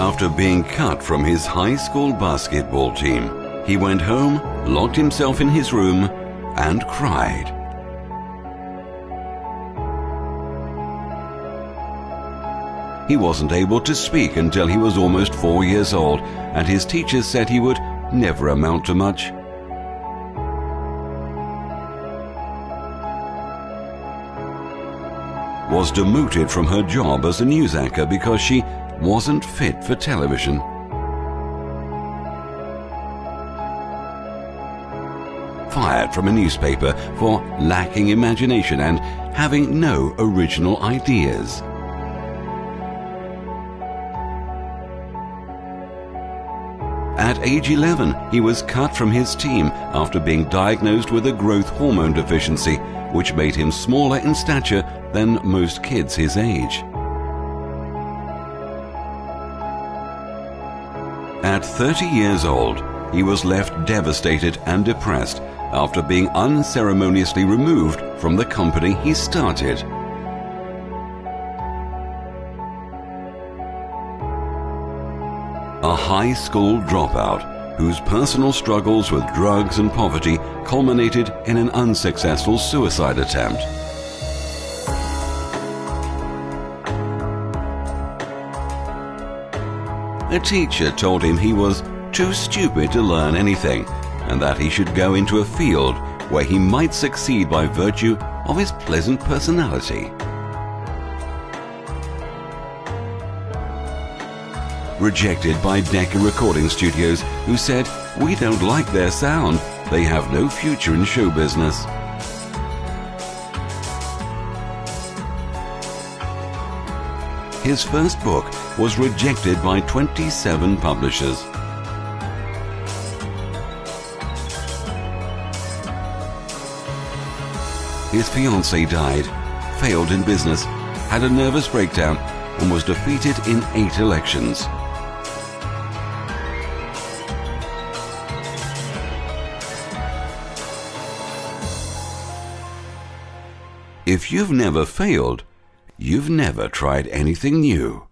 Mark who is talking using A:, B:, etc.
A: After being cut from his high school basketball team, he went home, locked himself in his room, and cried. He wasn't able to speak until he was almost four years old, and his teachers said he would never amount to much. Was demoted from her job as a news anchor because she wasn't fit for television. Fired from a newspaper for lacking imagination and having no original ideas. At age 11, he was cut from his team after being diagnosed with a growth hormone deficiency, which made him smaller in stature than most kids his age. At 30 years old, he was left devastated and depressed after being unceremoniously removed from the company he started. A high school dropout whose personal struggles with drugs and poverty culminated in an unsuccessful suicide attempt. A teacher told him he was too stupid to learn anything and that he should go into a field where he might succeed by virtue of his pleasant personality. Rejected by Decca Recording Studios, who said, We don't like their sound, they have no future in show business. His first book was rejected by 27 publishers. His fiancée died, failed in business, had a nervous breakdown, and was defeated in eight elections. If you've never failed, you've never tried anything new.